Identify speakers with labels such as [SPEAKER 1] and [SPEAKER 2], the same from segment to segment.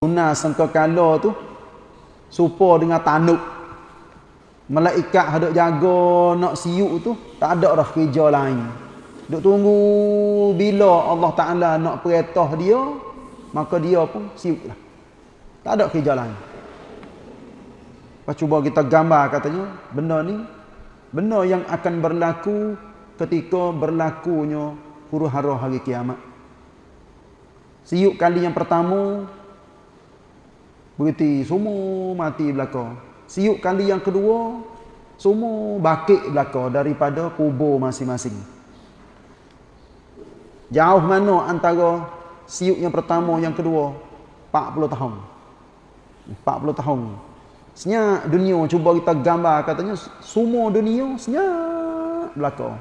[SPEAKER 1] Sunnah sangka kala tu supo dengan tanuk. Malaikat hendak jaga nak siuk tu tak ada dah kerja lain. Duk tunggu bila Allah Taala nak perintah dia, maka dia pun siuklah. Tak ada kerja lain. Pas cuba kita gambar katanya benda ni benda yang akan berlaku ketika berlakunya huru-hara hari kiamat. Siuk kali yang pertama Berhenti, semua mati belakang. Siuk kali yang kedua, semua bakit belakang daripada kubur masing-masing. Jauh mana antara siuk yang pertama, yang kedua? 40 tahun. 40 tahun. Senyap dunia, cuba kita gambar katanya, semua dunia senyap belakang.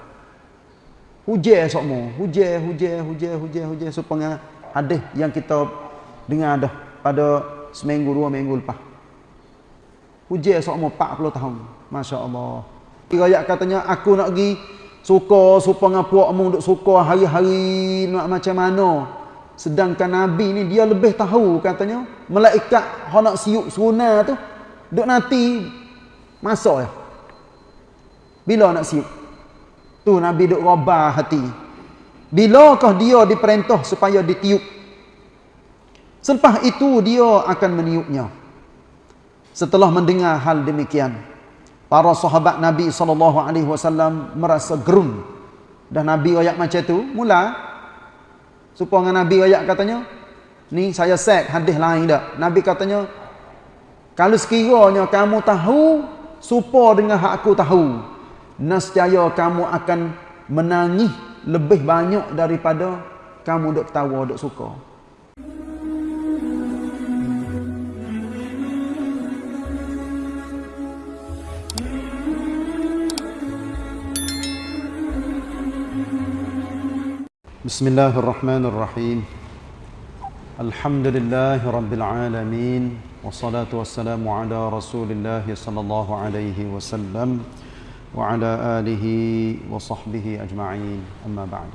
[SPEAKER 1] Hujan semua. Hujan, hujan, hujan, hujan, hujan. Supaya hadis yang kita dengar dah pada seminggu dua minggu lepas. Hujan selama 40 tahun. Masya Allah. Rakyat katanya aku nak pergi suka supaya puak mung duk suka hari-hari nak macam mana. Sedangkan Nabi ni dia lebih tahu katanya malaikat hok nak siuk sunah tu duk nanti masa ya. Bila nak siuk? Tu Nabi duk robah hati. Bilakah dia diperintah supaya ditiup Selepas itu dia akan meniupnya. Setelah mendengar hal demikian, para sahabat Nabi SAW merasa gerun. Dan Nabi ayat macam itu, mula. Supaya Nabi ayat katanya, ni saya set hadis lain dah. Nabi katanya, kalau sekiranya kamu tahu, supa dengan hak aku tahu, nescaya kamu akan menangis lebih banyak daripada kamu duk ketawa, duk suka. بسم الله الرحمن الرحيم الحمد لله رب العالمين والصلاة والسلام على رسول الله صلى الله عليه وسلم وعلى آله وصحبه أجمعين أما بعد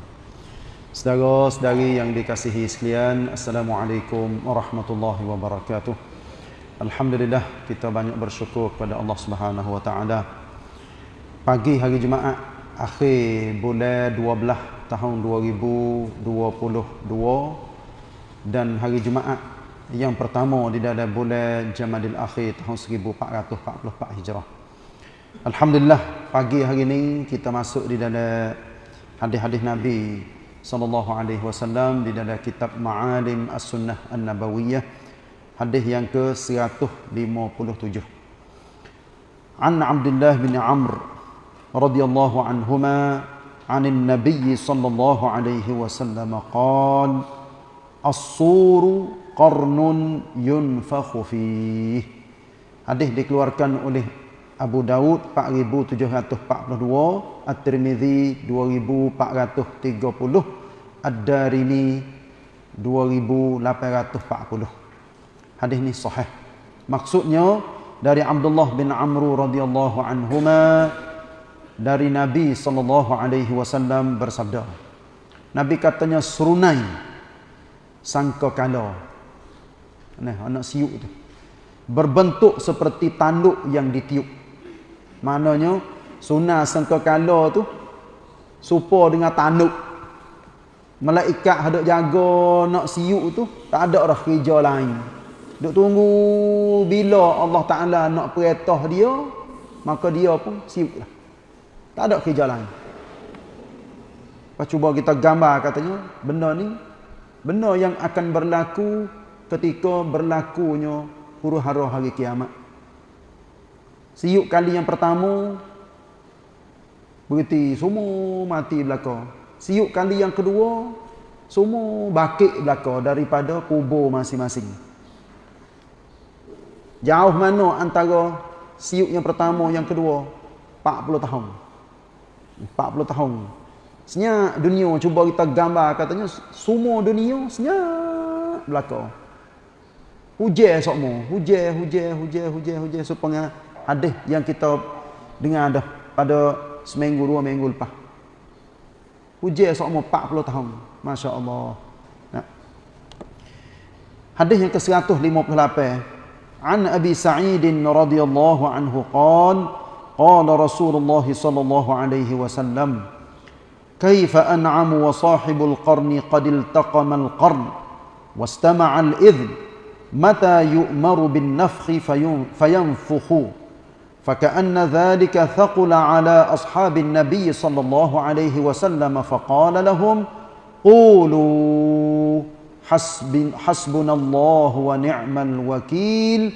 [SPEAKER 1] Saudara-saudari yang dikasihi sekalian, Assalamualaikum warahmatullahi wabarakatuh. Alhamdulillah kita banyak bersyukur kepada Allah Subhanahu wa taala. Pagi hari Jumaat akhir bulan 12 tahun 2022 dan hari Jumaat yang pertama di dalam bulan Jamadil Akhir tahun 1444 Hijrah. Alhamdulillah pagi hari ini kita masuk di dalam hadis-hadis Nabi sallallahu alaihi wasallam di dalam kitab Ma'alim As-Sunnah An-Nabawiyah hadis yang ke-157. An Abdullah bin Amr radhiyallahu anhuma عن النبي صلى الله عليه وسلم قال الصور قرن ينفخ فيه hadis dikeluarkan oleh Abu Daud 4742 At-Tirmizi 2430 Ad-Darimi 2840 hadis ni sahih maksudnya dari Abdullah bin Amr radhiyallahu anhuma dari Nabi sallallahu alaihi wasallam bersabda. Nabi katanya serunai sangka kala. Nah, anak siuk tu. Berbentuk seperti tanduk yang ditiup. Maknanya sunah sangka kala tu supo dengan tanduk. Malaikat hendak jaga nak siuk tu tak ada dah kerja lain. Duk tunggu bila Allah Taala nak perintah dia, maka dia pun siuklah. Tak ada kerja lain. Lepas cuba kita gambar katanya, benda ni, benda yang akan berlaku ketika berlakunya huru-hara hari kiamat. Siuk kali yang pertama, berhenti, semua mati belakang. Siuk kali yang kedua, semua bakit belakang daripada kubur masing-masing. Jauh mana antara siuk yang pertama, yang kedua? 40 tahun. 40 tahun. Senyap dunia cuba kita gambar katanya semua dunia senyap belaka. Hujan semua, hujan, hujan, hujan, hujan, hujan supaya hadis yang kita dengar dah pada seminggu dua minggu lepas. Hujan semua 40 tahun. Masya-Allah. Hadis yang ke-158. An Abi Sa'id radhiyallahu anhu qala qala Rasulullah sallallahu alaihi wasallam كيف أنعم وصاحب القرن قد التقم القرن واستمع الإذن؟ متى يؤمر بالنفخ فينفخ؟ فكأن ذلك ثقل على أصحاب النبي صلى الله عليه وسلم فقال لهم قولوا حسب حسبنا الله ونعم الوكيل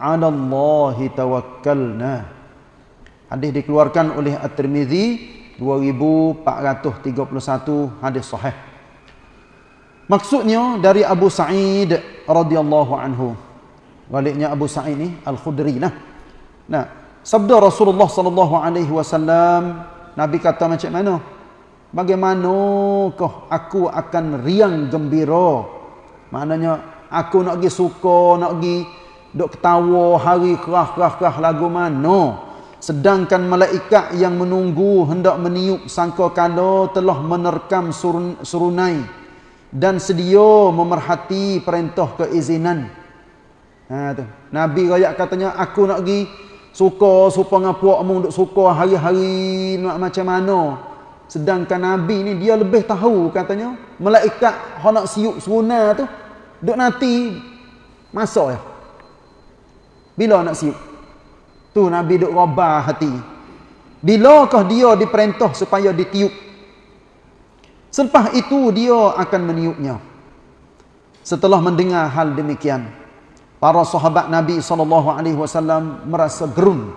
[SPEAKER 1] على الله توكلنا. Hadis dikeluarkan oleh At-Tirmizi 2431 hadis sahih. Maksudnya dari Abu Sa'id radhiyallahu anhu. Waliknya Abu Sa'id ni Al-Khudri nah. Nah sabda Rasulullah sallallahu alaihi wasallam Nabi kata macam mana? Bagaimanakah aku akan riang gembira? Maknanya aku nak pergi suka nak pergi duk ketawa hari kerah-kerah lagu mana sedangkan malaikat yang menunggu hendak meniup sangka kala telah menerkam surun, surunai dan sedia memerhati perintah keizinan ha tu nabi royak katanya aku nak pergi suka supaya ngapuak mung duk suka hari-hari macam mana Sedangkan Nabi ni dia lebih tahu katanya malaikat hok nak siuk seruna tu duk nanti masa ya. Bila nak siuk? Tu Nabi duk robah hati. Bilakah dia diperintah supaya ditiup? Selepas itu dia akan meniupnya. Setelah mendengar hal demikian, para sahabat Nabi SAW merasa gerun.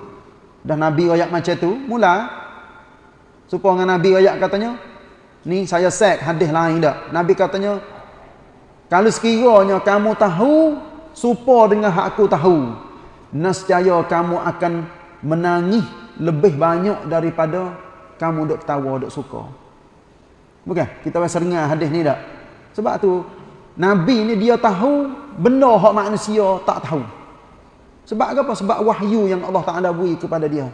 [SPEAKER 1] Dan Nabi ayat macam tu, mula Supaya dengan Nabi ayat katanya, ni saya set hadis lain dah. Nabi katanya, kalau sekiranya kamu tahu, supaya dengan hak aku tahu, nescaya kamu akan menangis lebih banyak daripada kamu duk ketawa, duk suka. Bukan? Kita biasa dengar hadis ni tak? Sebab tu, Nabi ni dia tahu benda hak manusia tak tahu. Sebab apa? Sebab wahyu yang Allah Ta'ala beri kepada dia.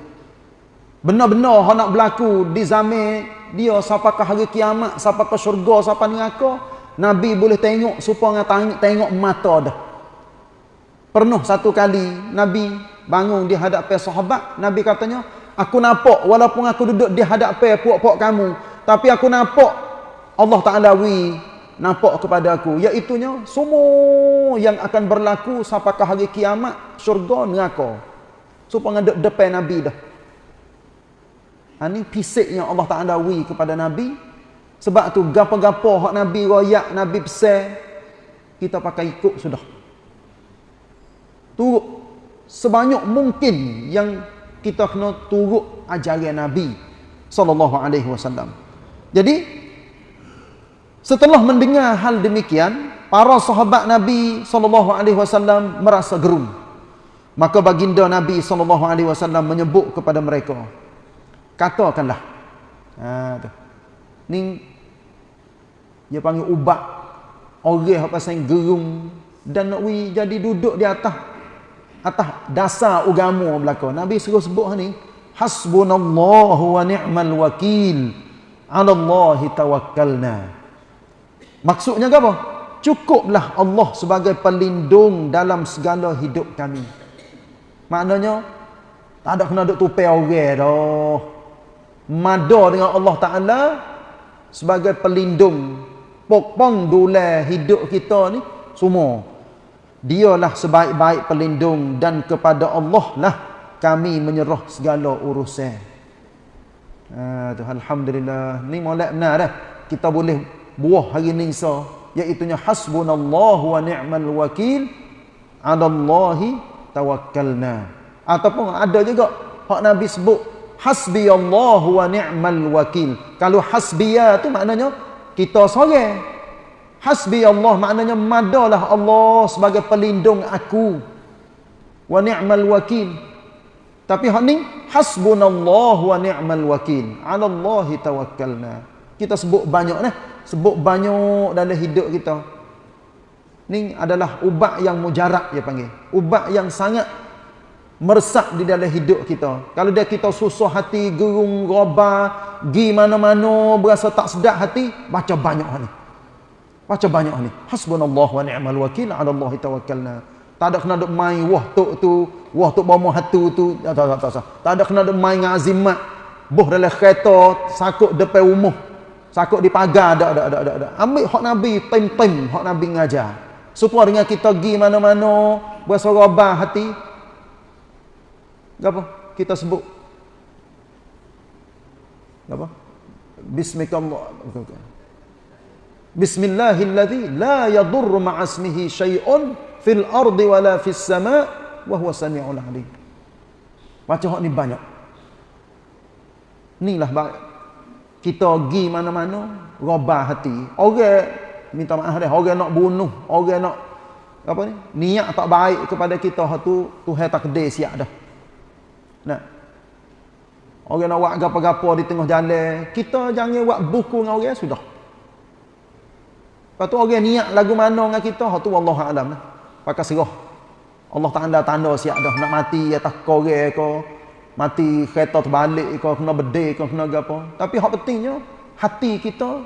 [SPEAKER 1] Benar-benar hak nak berlaku di zaman dia siapakah hari kiamat, siapakah syurga, siapa neraka, Nabi boleh tengok supaya tengok, tengok mata dah. Pernah satu kali Nabi bangun di hadapan sahabat, Nabi katanya, aku nampak walaupun aku duduk di hadapan puak-puak kamu, tapi aku nampak Allah Taala wi nampak kepada aku, iaitu semua yang akan berlaku siapakah hari kiamat, syurga, neraka. Supaya depan Nabi dah. Ha, ini pisik yang Allah Ta'ala wi kepada Nabi. Sebab tu gapa-gapa hak Nabi royak, Nabi pesan, kita pakai ikut sudah. Turut sebanyak mungkin yang kita kena turut ajaran Nabi sallallahu alaihi wasallam. Jadi setelah mendengar hal demikian, para sahabat Nabi sallallahu alaihi wasallam merasa gerun. Maka baginda Nabi sallallahu alaihi wasallam menyebut kepada mereka, katakanlah ha tu ni dia panggil ubat orang apa pasal gerung dan nak wi jadi duduk di atas atas dasar agama belaka nabi suruh sebut ni hasbunallahu wa ni'mal wakil. 'ala Allah tawakkalna. Maksudnya apa? Cukuplah Allah sebagai pelindung dalam segala hidup kami. Maknanya tak ada kena duk tupai orang dah. Mada dengan Allah Ta'ala sebagai pelindung. Pokpong dule hidup kita ni semua dialah sebaik-baik pelindung dan kepada Allah lah kami menyerah segala urusan tu, Alhamdulillah ni molek benar dah kita boleh buah hari ni so iaitu hasbunallahu wa ni'mal wakil adallahi tawakkalna ataupun ada juga hak Nabi sebut hasbi Allah wa ni'mal wakil. Kalau hasbiya tu maknanya kita seorang. Hasbi Allah maknanya madalah Allah sebagai pelindung aku. Wa ni'mal wakil. Tapi hak ni hasbunallah wa ni'mal wakil. 'Ala Allah tawakkalna. Kita sebut banyak nah, sebut banyak dalam hidup kita. Ni adalah ubat yang mujarab dia panggil. Ubat yang sangat meresap di dalam hidup kita. Kalau dia kita susah hati, gerung, roba, gi mana-mana, berasa tak sedap hati, baca banyak ni. Baca banyak ni. Hasbunallah wa ni'mal wakil 'ala Allah tawakkalna. Tak ada kena duk main wah tok tu, wah tok bomo hatu tu. Tak tak tak. Tak, tak ada kena duk main azimat. Boh dalam kereta, sakut depan rumah. Sakut di pagar ada ada ada ada. ada. Ambil hak Nabi tim-tim hak Nabi ngajar. Supaya dengan kita pergi mana-mana, bersuara bah hati. Apa? Kita sebut. Apa? Bismillah. Bismillahilladzi la yadurru ma'asmihi syai'un fil ardi wala fis sama' wa huwa samiul alim. Baca hak ni banyak. Inilah kita pergi mana-mana robah hati. Orang minta maaf dah, orang nak bunuh, orang nak apa ni? Niat tak baik kepada kita hak tu Tuhan takdir siap dah. Nah. Orang nak buat gapo-gapo di tengah jalan, kita jangan buat buku dengan orang sudah. Lepas tu orang niat lagu mana dengan kita, tu Allah Alam lah. Pakai serah. Allah tanda tanda siap dah nak mati atas korek ke, mati kereta terbalik ke, kena bedek ke, kena apa. Tapi hak pentingnya, hati kita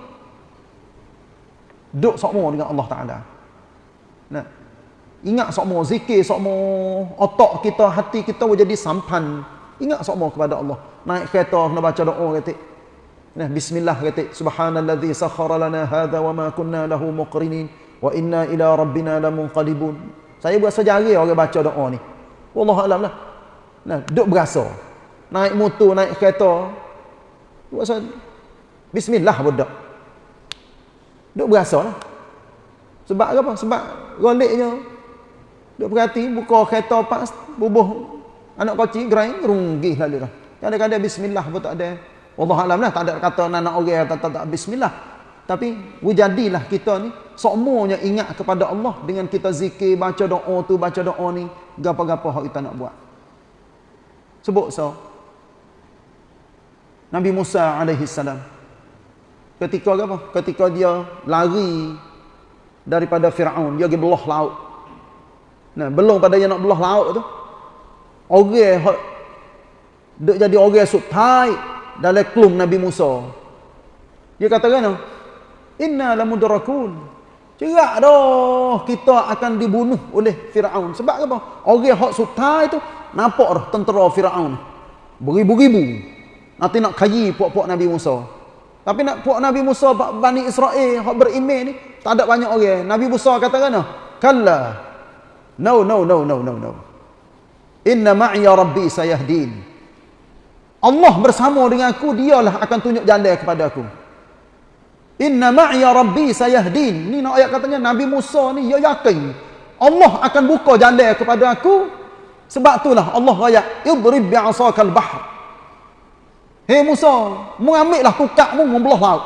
[SPEAKER 1] duduk sokmo dengan Allah Ta'ala. Nah. Ingat sokmo, zikir sokmo, otak kita, hati kita jadi sampan. Ingat sokmo kepada Allah. Naik kereta, kena baca doa kata. Nah, bismillah kata subhanalladzi sakhkhara lana hadza wa ma kunna lahu muqrinin wa inna ila rabbina lamunqalibun. Saya berasa jari orang baca doa ni. Wallahu alam lah. Nah, duk berasa. Naik motor, naik kereta. Berasa bismillah budak. Duk berasa lah. Sebab apa? Sebab goliknya duk perhati buka kereta pas bubuh anak kecil gerai runggih lalu dah. Kadang-kadang bismillah pun tak ada. Allah Alam lah, tak ada kata anak orang tak, tak, tak, bismillah. Tapi, wujadilah kita ni, semuanya ingat kepada Allah dengan kita zikir, baca doa tu, baca doa ni, gapa-gapa hak kita nak buat. Sebut so. Nabi Musa alaihi salam. Ketika apa? Ketika dia lari daripada Firaun, dia pergi belah laut. Nah, belum pada dia nak belah laut tu. Orang hak jadi orang sutai dalam klum Nabi Musa. Dia kata kan, "Inna lamudrakun." Cerak dah kita akan dibunuh oleh Firaun. Sebab apa? Orang hak suta itu nampak dah tentera Firaun. Beribu-ribu. Nanti nak kaji puak-puak Nabi Musa. Tapi nak puak Nabi Musa Bani Israel hak beriman ni tak ada banyak orang. Nabi Musa kata kan, "Kalla. No, no, no, no, no, no. Inna ma'i rabbi sayahdin." Allah bersama dengan aku, dialah akan tunjuk jalan kepada aku. Inna ma'iya rabbi sayahdin. Ni nak ayat katanya, Nabi Musa ni, dia yakin. Allah akan buka jalan kepada aku. Sebab itulah Allah raya, idrib bi'asakal bahr. Hei Musa, mengambil lah tukakmu, membelah laut.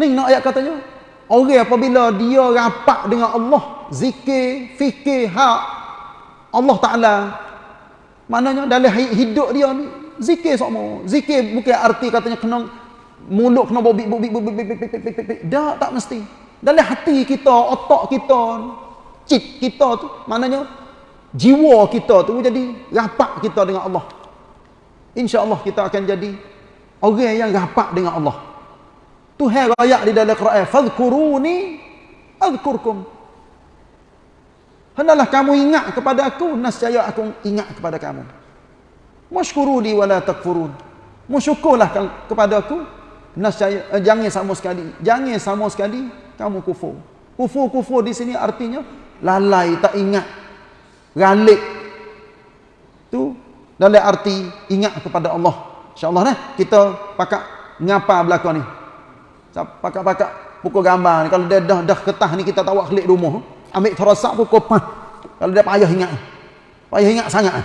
[SPEAKER 1] Ni nak ayat katanya, orang apabila dia rapat dengan Allah, zikir, fikir, hak, Allah Ta'ala Maknanya dalam hidup dia ni zikir semua. Zikir bukan arti katanya kena mulut kena bobik bobik bobik bobik bobik bobik bobik. Dah tak mesti. Dalam hati kita, otak kita, cip kita tu maknanya jiwa kita tu jadi rapat kita dengan Allah. Insya-Allah kita akan jadi orang yang rapat dengan Allah. Tuhan ayat di dalam Quran, "Fadhkuruni adhkurkum." Hendaklah kamu ingat kepada aku, nascaya aku ingat kepada kamu. Mashkuruli wala takfurun. Musyukurlah kepada aku, nascaya eh, jangan sama sekali, jangan sama sekali kamu kufur. Kufur-kufur di sini artinya lalai tak ingat. Galik. Tu dalam arti ingat kepada Allah. Insya-Allah nah kita pakak ngapa belakang ni. Pakak-pakak pukul gambar ni kalau dia dah dah ketah ni kita tahu klik rumah ambil terasak pukul pah. Kalau dia payah ingat. Payah ingat sangat.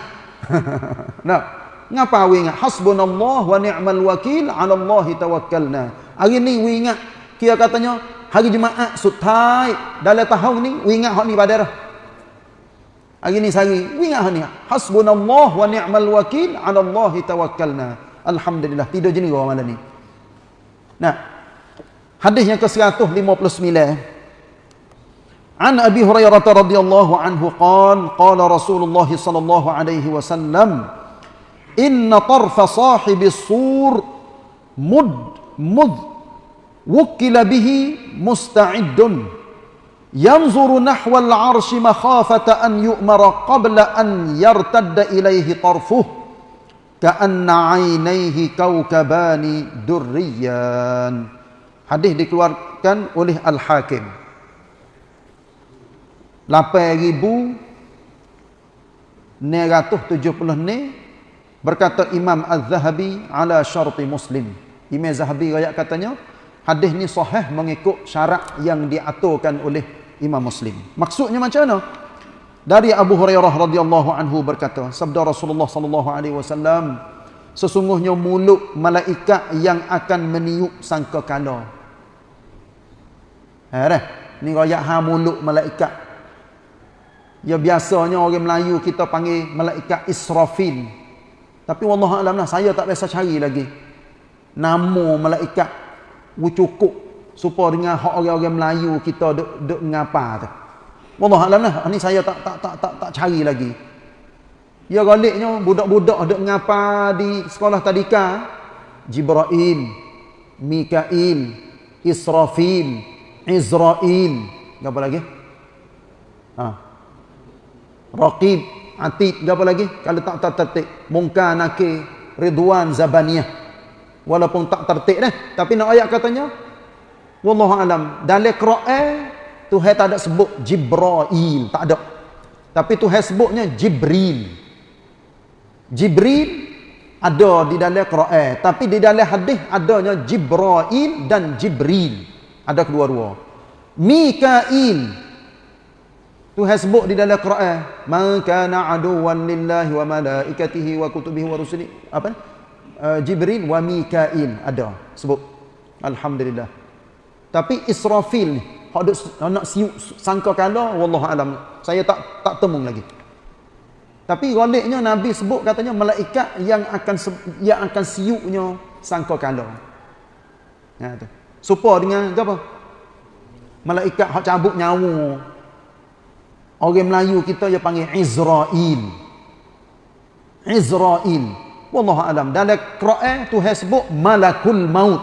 [SPEAKER 1] nah, ngapa we ingat? Hasbunallah wa ni'mal wakil 'ala Allah tawakkalna. Hari ni we ingat kira katanya hari Jumaat sutai dalam tahun ni we ingat hak ni pada dah. Hari ni sehari we ingat hak ni. Hasbunallah wa ni'mal wakil 'ala Allah tawakkalna. Alhamdulillah tidur jenis malam ni. Nah. Hadis yang ke-159 عن أبي هريرة رضي الله عنه قال قال رسول الله صلى الله عليه وسلم إن طرف صاحب الصور مد مذ وكل به مستعد ينظر نحو العرش مخافة أن يؤمر قبل أن يرتد إليه طرفه كأن عينيه كوكبان دريان حديث dikeluarkan كان Al-Hakim. 8970 ni berkata Imam Az-Zahabi ala syarti Muslim. Imam Zahabi ayat katanya hadis ni sahih mengikut syarat yang diaturkan oleh Imam Muslim. Maksudnya macam mana? Dari Abu Hurairah radhiyallahu anhu berkata, sabda Rasulullah sallallahu alaihi wasallam, sesungguhnya mulut malaikat yang akan meniup sangkakala. Ha. Ni royak ha mulut malaikat. Ya biasanya orang Melayu kita panggil malaikat Israfil. Tapi wallahu alam lah saya tak biasa cari lagi. Nama malaikat cukup supaya dengan hak orang-orang Melayu kita duk duk ngapa tu. Wallahu alam lah ni saya tak tak tak tak, tak cari lagi. Ya galiknya budak-budak duk ngapa di sekolah tadika Jibril, Mikail, Israfil, Izrail, apa lagi? Ha. Raqib, Atid, apa lagi? Kalau tak tertib, Mungkar, Nakir, Ridwan, Zabaniyah. Walaupun tak tertib dah. Tapi nak ayat katanya, Wallahu alam. Dalam Quran, Tuhan tak ada sebut Jibrail. Tak ada. Tapi Tuhan sebutnya Jibril. Jibril ada di dalam Quran. Tapi di dalam hadis adanya Jibrail dan Jibril. Ada kedua-dua. Mikail Tuhan sebut di dalam Quran, "Man kana aduwan lillahi wa malaikatihi wa kutubihi wa rusuli." Apa? Uh, Jibril wa Mikail ada sebut. Alhamdulillah. Tapi Israfil ni, hak nak siuk sangka kala wallahu alam. Saya tak tak temu lagi. Tapi galiknya Nabi sebut katanya malaikat yang akan yang akan siuknya sangka kala. Ya tu. Supaya dengan apa? Malaikat hak cabut nyawa Orang Melayu kita dia panggil Izrail. Izrail. Wallahu alam. Dalam Quran tu sebut malakul maut.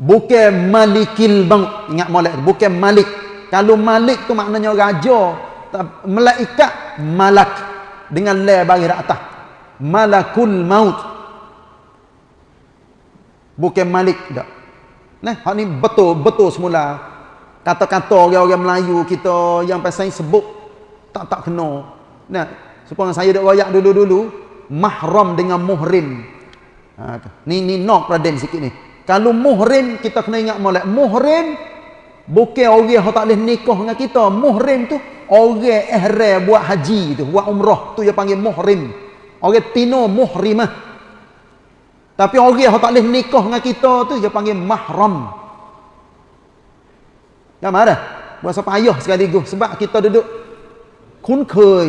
[SPEAKER 1] Bukan malikil maut. Ingat molek bukan malik. Kalau malik tu maknanya raja. Malaikat malak dengan la bagi atas. Malakul maut. Bukan malik dak. Nah, hak ni betul betul semula kata-kata orang-orang Melayu kita yang pasal sebut tak tak kena. Nah, supaya saya dak royak dulu-dulu mahram dengan muhrim. Ha. Ni ni nok praden sikit ni. Kalau muhrim kita kena ingat molek muhrim bukan orang yang tak boleh nikah dengan kita. Muhrim tu orang ihram buat haji tu, buat umrah tu dia panggil muhrim. Orang tino muhrimah. Tapi orang yang tak boleh nikah dengan kita tu dia panggil mahram. Yang mana? Berasa payah sekaligus. Sebab kita duduk kun kei.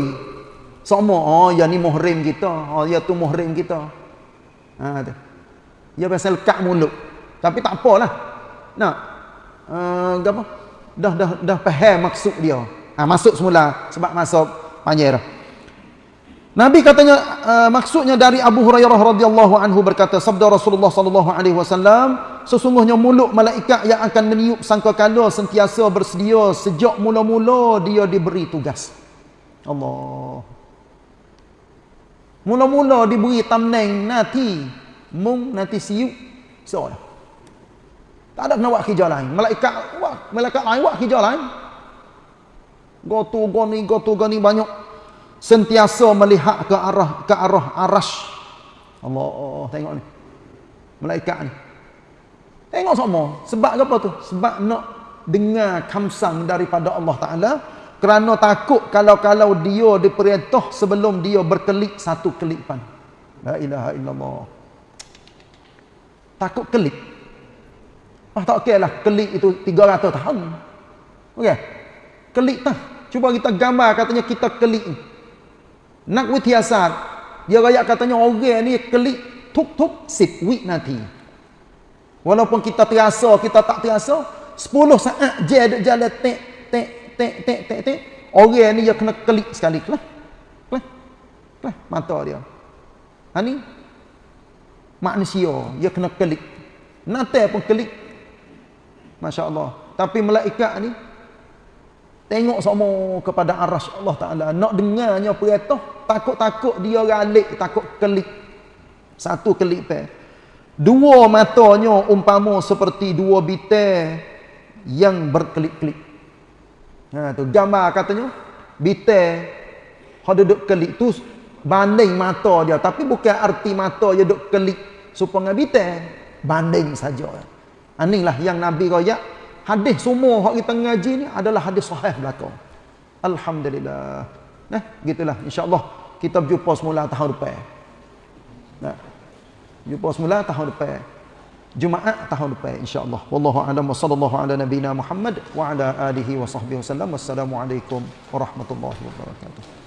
[SPEAKER 1] Semua, oh ya ni muhrim kita. Oh ya tu muhrim kita. Ha, tu. Ya pasal lekat mulut. Tapi tak apalah. Nak. Uh, apa? Dah, dah, dah faham maksud dia. Ha, masuk semula. Sebab masuk panjang dah. Nabi katanya uh, maksudnya dari Abu Hurairah radhiyallahu anhu berkata sabda Rasulullah sallallahu alaihi wasallam sesungguhnya mulut malaikat yang akan meniup sangkakala sentiasa bersedia sejak mula-mula dia diberi tugas. Allah. Mula-mula diberi tamneng nanti mung nanti siuk so. Tak ada nak buat kerja lain. Malaikat buat malaikat lain buat kerja lain. Gotu goni gotu goni banyak sentiasa melihat ke arah ke arah arash Allah tengok ni malaikat ni tengok semua. Sebab apa tu? Sebab nak dengar kamsang daripada Allah Taala. Kerana takut kalau-kalau dia diperintah sebelum dia berkelip satu kelipan. La ilaha illallah. Takut kelip ah tak okeylah kelip itu 300 tahun. Okey. Kelip tah. Cuba kita gambar katanya kita kelip nak witiasat. Dia rakyat katanya orang ni klik tuk-tuk sip wik nanti. Walaupun kita terasa, kita tak terasa, 10 saat je ada jalan tek, tek, tek, tek, tek, tek. Orang ni dia kena klik sekali. Kelah. Kelah. Kelah. Mata dia. Ha ni? Manusia, dia kena klik. Nanti pun klik. Masya Allah. Tapi malaikat ni tengok semua kepada aras Allah Taala. Nak dengarnya perintah, takut-takut dia ralik, takut kelip. Satu kelip pe. Dua matanya umpama seperti dua bitai yang berkelip-kelip. Ha tu gambar katanya bitai hak duduk kelip tu banding mata dia tapi bukan arti mata dia duduk kelip supaya bitai banding saja. Inilah yang Nabi royak hadis semua hak kita ngaji ni adalah hadis sahih belaka. Alhamdulillah. Nah, gitulah insya-Allah kita berjumpa semula tahun depan. Nah. Jumpa semula tahun depan. Jumaat tahun depan insya-Allah. Wallahu a'lam sallallahu ala nabiyyina Muhammad wa ala alihi wa sahbihi wasallam. Wassalamualaikum warahmatullahi wabarakatuh.